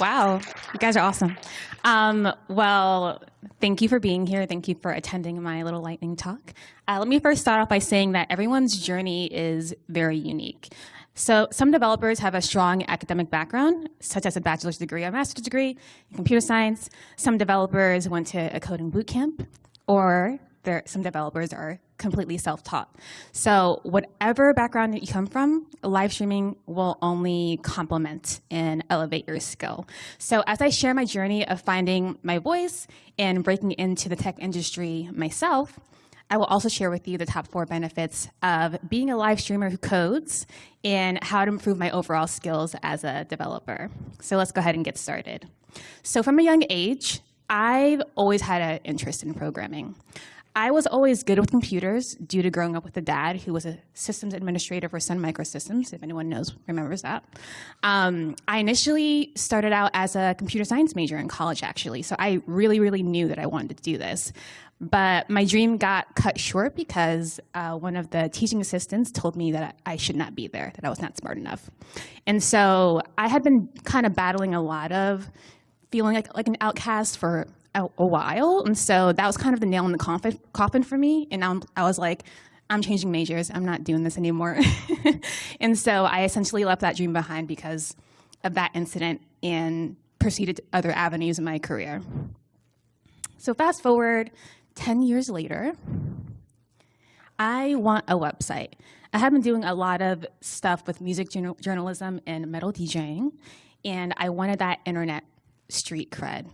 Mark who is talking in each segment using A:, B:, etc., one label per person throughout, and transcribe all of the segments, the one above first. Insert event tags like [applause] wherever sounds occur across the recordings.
A: wow, you guys are awesome. Um, well, thank you for being here. Thank you for attending my little lightning talk. Uh, let me first start off by saying that everyone's journey is very unique. So some developers have a strong academic background, such as a bachelor's degree or master's degree in computer science. Some developers went to a coding bootcamp, or there, some developers are completely self-taught. So whatever background you come from, live streaming will only complement and elevate your skill. So as I share my journey of finding my voice and breaking into the tech industry myself, I will also share with you the top four benefits of being a live streamer who codes and how to improve my overall skills as a developer. So let's go ahead and get started. So from a young age, I've always had an interest in programming. I was always good with computers due to growing up with a dad who was a systems administrator for Sun Microsystems, if anyone knows, remembers that. Um, I initially started out as a computer science major in college, actually, so I really, really knew that I wanted to do this. But my dream got cut short because uh, one of the teaching assistants told me that I should not be there, that I was not smart enough. And so I had been kind of battling a lot of feeling like, like an outcast for a, a while. And so that was kind of the nail in the coffin, coffin for me. And now I was like, I'm changing majors. I'm not doing this anymore. [laughs] and so I essentially left that dream behind because of that incident and proceeded to other avenues in my career. So fast forward 10 years later, I want a website. I have been doing a lot of stuff with music journalism and metal DJing, and I wanted that internet street cred.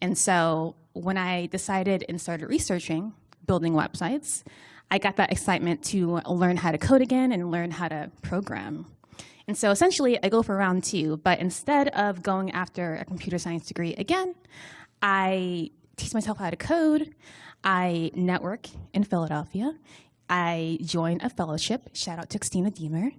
A: And so when I decided and started researching building websites, I got that excitement to learn how to code again and learn how to program. And so essentially, I go for round two, but instead of going after a computer science degree again, I teach myself how to code, I network in Philadelphia, I join a fellowship, shout out to Christina Deemer.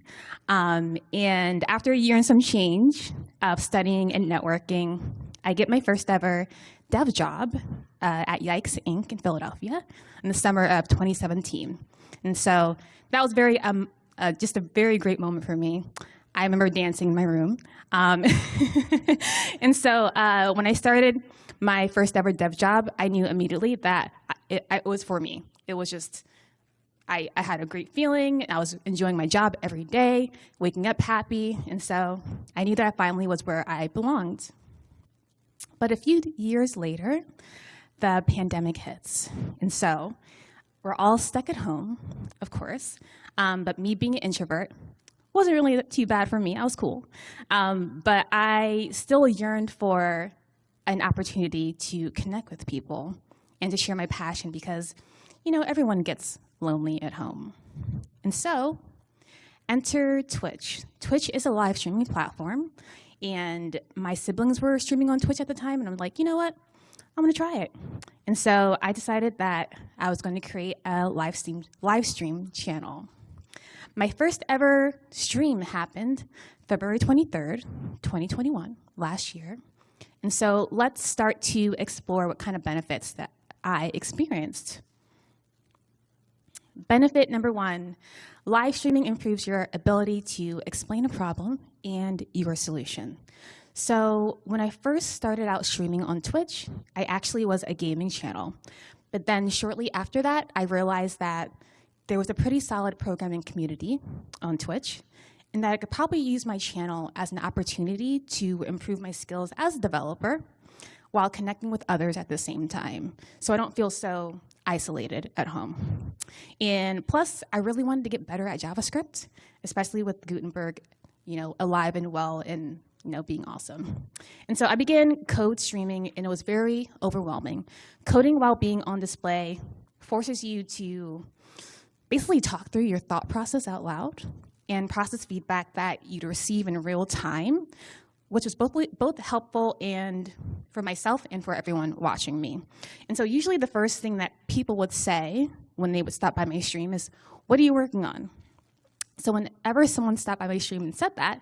A: Um, and after a year and some change of studying and networking, I get my first ever dev job uh, at Yikes Inc. in Philadelphia in the summer of 2017. And so that was very, um, uh, just a very great moment for me. I remember dancing in my room. Um, [laughs] and so uh, when I started my first ever dev job, I knew immediately that it, it was for me. It was just, I, I, had a great feeling. I was enjoying my job every day, waking up happy. And so I knew that I finally was where I belonged. But a few years later, the pandemic hits. And so we're all stuck at home, of course. Um, but me being an introvert wasn't really too bad for me. I was cool. Um, but I still yearned for an opportunity to connect with people and to share my passion because, you know, everyone gets lonely at home. And so enter Twitch. Twitch is a live streaming platform and my siblings were streaming on Twitch at the time, and I'm like, you know what? I'm gonna try it. And so I decided that I was going to create a live stream, live stream channel. My first ever stream happened February 23rd, 2021, last year. And so let's start to explore what kind of benefits that I experienced. Benefit number one, live streaming improves your ability to explain a problem and your solution. So when I first started out streaming on Twitch, I actually was a gaming channel. But then shortly after that, I realized that there was a pretty solid programming community on Twitch and that I could probably use my channel as an opportunity to improve my skills as a developer while connecting with others at the same time. So I don't feel so isolated at home. And plus, I really wanted to get better at JavaScript, especially with Gutenberg, you know, alive and well and you know, being awesome. And so I began code streaming and it was very overwhelming. Coding while being on display forces you to basically talk through your thought process out loud and process feedback that you'd receive in real time which was both, both helpful and for myself and for everyone watching me. And so usually the first thing that people would say when they would stop by my stream is, what are you working on? So whenever someone stopped by my stream and said that,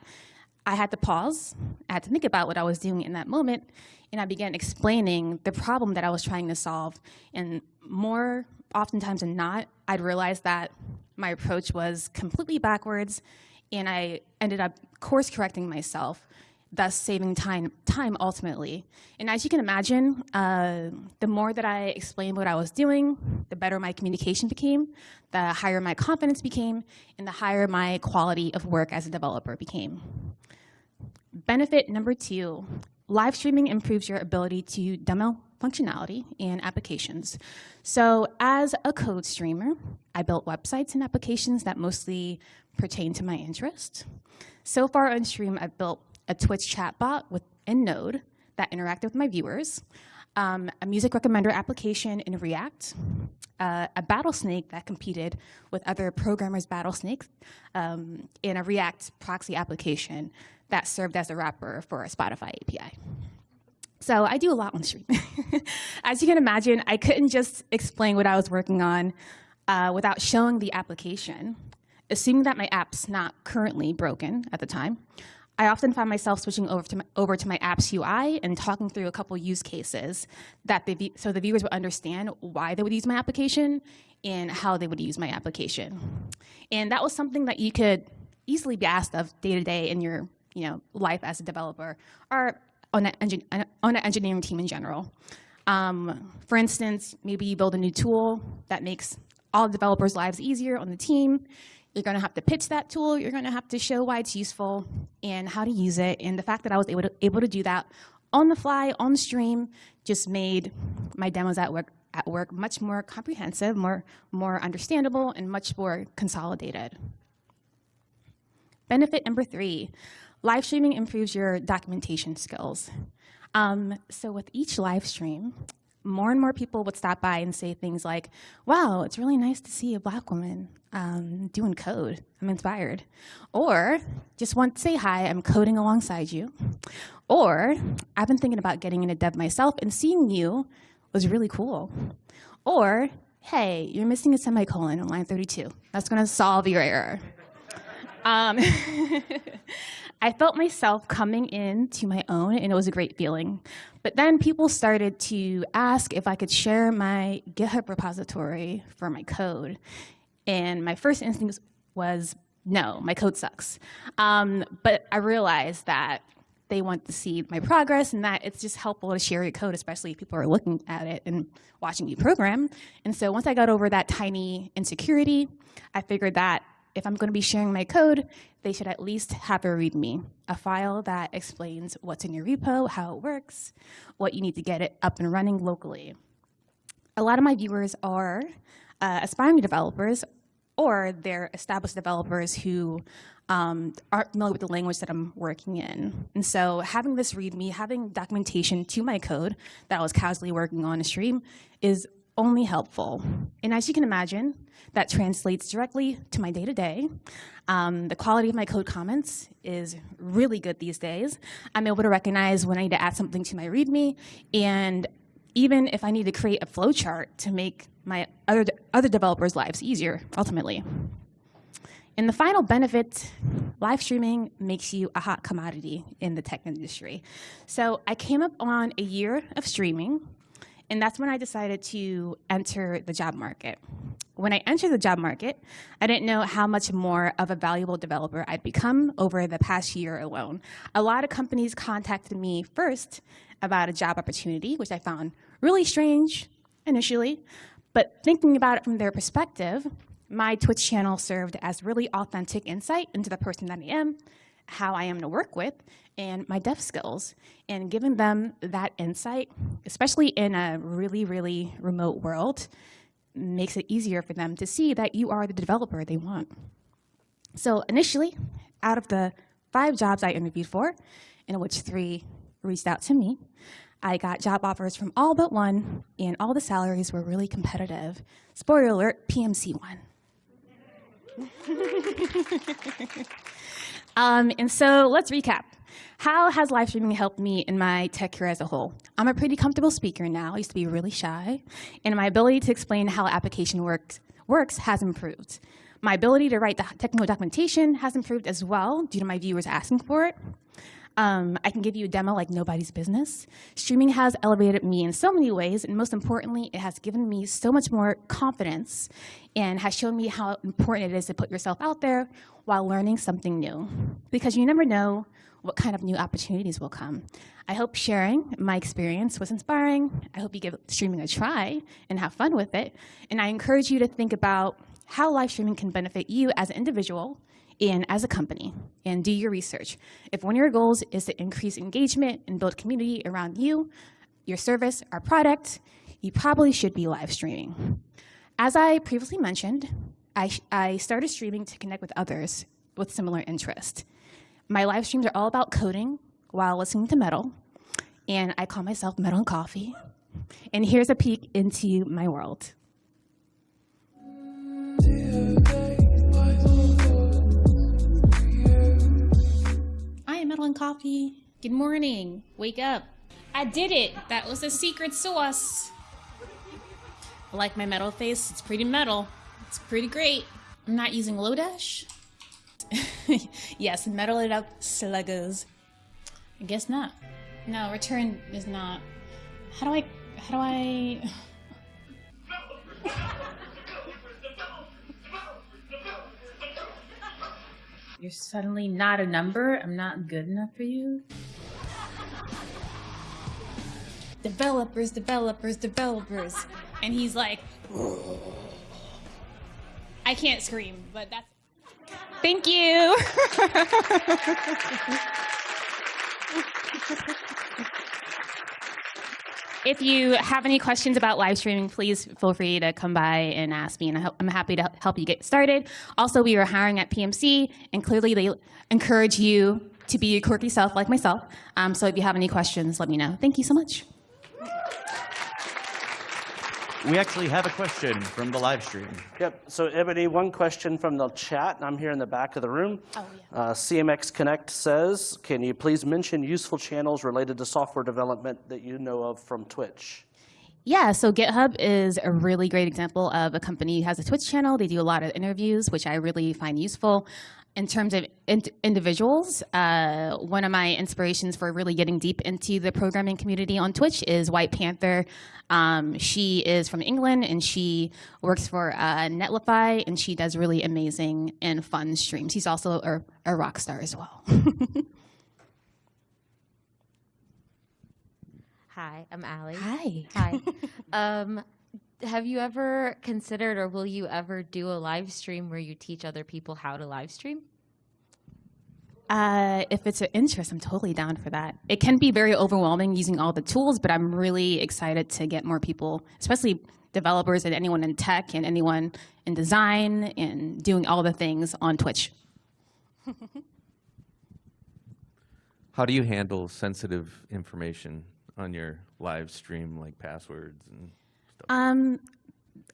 A: I had to pause, I had to think about what I was doing in that moment, and I began explaining the problem that I was trying to solve. And more oftentimes than not, I'd realize that my approach was completely backwards and I ended up course correcting myself, thus saving time, time ultimately. And as you can imagine, uh, the more that I explained what I was doing, the better my communication became, the higher my confidence became, and the higher my quality of work as a developer became. Benefit number two, live streaming improves your ability to demo functionality and applications. So as a code streamer, I built websites and applications that mostly pertain to my interest. So far on stream, I've built a Twitch chatbot within Node that interacted with my viewers, um, a music recommender application in React, uh, a Battlesnake that competed with other programmers' Battlesnakes, um, and a React proxy application that served as a wrapper for a Spotify API. So I do a lot on stream. [laughs] As you can imagine, I couldn't just explain what I was working on uh, without showing the application. Assuming that my app's not currently broken at the time, I often find myself switching over to my, over to my app's UI and talking through a couple use cases that the, so the viewers would understand why they would use my application and how they would use my application. And that was something that you could easily be asked of day to day in your you know, life as a developer or on an, on an engineering team in general. Um, for instance, maybe you build a new tool that makes all developers' lives easier on the team. You're going to have to pitch that tool. You're going to have to show why it's useful and how to use it. And the fact that I was able to, able to do that on the fly, on stream, just made my demos at work, at work much more comprehensive, more, more understandable, and much more consolidated. Benefit number three, live streaming improves your documentation skills. Um, so with each live stream, more and more people would stop by and say things like, wow, it's really nice to see a black woman um, doing code. I'm inspired. Or just want to say hi, I'm coding alongside you. Or I've been thinking about getting into dev myself and seeing you was really cool. Or, hey, you're missing a semicolon on line 32. That's gonna solve your error. Um, [laughs] I felt myself coming into my own and it was a great feeling. But then people started to ask if I could share my GitHub repository for my code. And my first instinct was, no, my code sucks. Um, but I realized that they want to see my progress and that it's just helpful to share your code, especially if people are looking at it and watching you program. And so once I got over that tiny insecurity, I figured that if I'm going to be sharing my code, they should at least have a README, a file that explains what's in your repo, how it works, what you need to get it up and running locally. A lot of my viewers are uh, aspiring developers or they're established developers who um, aren't familiar with the language that I'm working in. And so having this README, having documentation to my code that I was casually working on a stream is only helpful. And as you can imagine, that translates directly to my day-to-day. -day. Um, the quality of my code comments is really good these days. I'm able to recognize when I need to add something to my README, and even if I need to create a flowchart to make my other, other developers' lives easier, ultimately. And the final benefit, live streaming makes you a hot commodity in the tech industry. So I came up on a year of streaming, and that's when I decided to enter the job market. When I entered the job market, I didn't know how much more of a valuable developer I'd become over the past year alone. A lot of companies contacted me first about a job opportunity, which I found really strange initially, but thinking about it from their perspective, my Twitch channel served as really authentic insight into the person that I am, how I am to work with, and my dev skills. And giving them that insight, especially in a really, really remote world, makes it easier for them to see that you are the developer they want. So initially, out of the five jobs I interviewed for, in which three reached out to me, I got job offers from all but one, and all the salaries were really competitive. Spoiler alert, PMC won. [laughs] um, and so let's recap. How has live streaming helped me in my tech career as a whole? I'm a pretty comfortable speaker now. I used to be really shy. And my ability to explain how application works, works has improved. My ability to write the technical documentation has improved as well due to my viewers asking for it. Um, I can give you a demo like nobody's business. Streaming has elevated me in so many ways, and most importantly, it has given me so much more confidence and has shown me how important it is to put yourself out there while learning something new. Because you never know what kind of new opportunities will come. I hope sharing my experience was inspiring. I hope you give streaming a try and have fun with it. And I encourage you to think about how live streaming can benefit you as an individual and as a company and do your research. If one of your goals is to increase engagement and build community around you, your service, or product, you probably should be live streaming. As I previously mentioned, I, I started streaming to connect with others with similar interest. My live streams are all about coding while listening to metal, and I call myself Metal and Coffee. And here's a peek into my world. And Coffee. Good morning. Wake up. I did it. That was the secret sauce. I like my metal face. It's pretty metal. It's pretty great. I'm not using Lodash. [laughs] yes, metal it up, sluggers. I guess not. No, return is not. How do I? How do I? You're suddenly not a number. I'm not good enough for you. Developers, developers, developers. And he's like, I can't scream, but that's. Thank you. [laughs] if you have any questions about live streaming, please feel free to come by and ask me, and I am happy to help you get started. Also, we are hiring at PMC, and clearly they encourage you to be your quirky self like myself. Um, so if you have any questions, let me know. Thank you so much.
B: We actually have a question from the live stream.
C: Yep. So Ebony, one question from the chat, and I'm here in the back of the room.
A: Oh, yeah.
C: Uh, CMX Connect says, can you please mention useful channels related to software development that you know of from Twitch?
A: Yeah, so GitHub is a really great example of a company who has a Twitch channel. They do a lot of interviews, which I really find useful. In terms of in individuals, uh, one of my inspirations for really getting deep into the programming community on Twitch is White Panther. Um, she is from England and she works for uh, Netlify and she does really amazing and fun streams. She's also a, a rock star as well. [laughs]
D: Hi, I'm Allie.
A: Hi.
D: Hi. [laughs] um, have you ever considered or will you ever do a live stream where you teach other people how to live stream?
A: Uh, if it's an interest, I'm totally down for that. It can be very overwhelming using all the tools, but I'm really excited to get more people, especially developers and anyone in tech and anyone in design and doing all the things on Twitch. [laughs]
E: How do you handle sensitive information on your live stream, like passwords and stuff?
A: Um,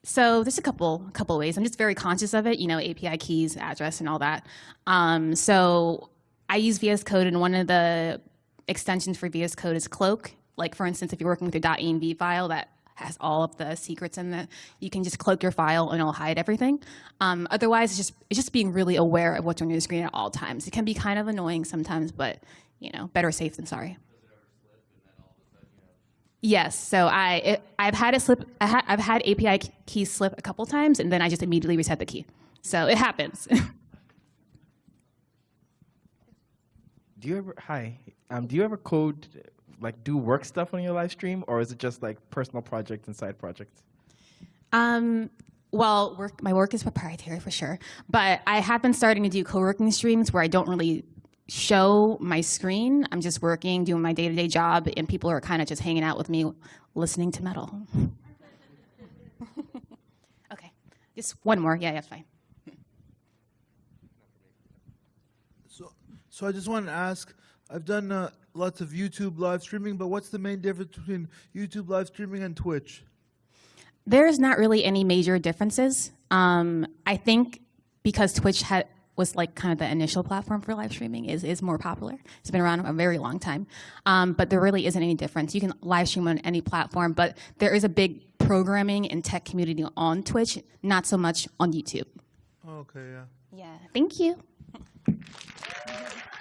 A: so there's a couple couple ways. I'm just very conscious of it, you know, API keys, address, and all that. Um, so I use VS Code, and one of the extensions for VS Code is Cloak. Like for instance, if you're working with your .env file that has all of the secrets in it, you can just cloak your file and it'll hide everything. Um, otherwise, it's just it's just being really aware of what's on your screen at all times. It can be kind of annoying sometimes, but you know, better safe than sorry. Yes, so I it, I've had a slip. I ha, I've had API keys slip a couple times, and then I just immediately reset the key. So it happens. [laughs]
F: do you ever hi? Um, do you ever code like do work stuff on your live stream, or is it just like personal projects and side projects?
A: Um, well, work, my work is proprietary for sure, but I have been starting to do co-working streams where I don't really show my screen. I'm just working, doing my day-to-day job, and people are kind of just hanging out with me, listening to metal. [laughs] okay, just one more. Yeah, that's fine.
G: So, so I just want to ask, I've done uh, lots of YouTube live streaming, but what's the main difference between YouTube live streaming and Twitch?
A: There's not really any major differences. Um, I think because Twitch had was like kind of the initial platform for live streaming is, is more popular. It's been around a very long time. Um, but there really isn't any difference. You can live stream on any platform, but there is a big programming and tech community on Twitch, not so much on YouTube.
G: Okay, yeah.
A: Yeah, thank you. [laughs]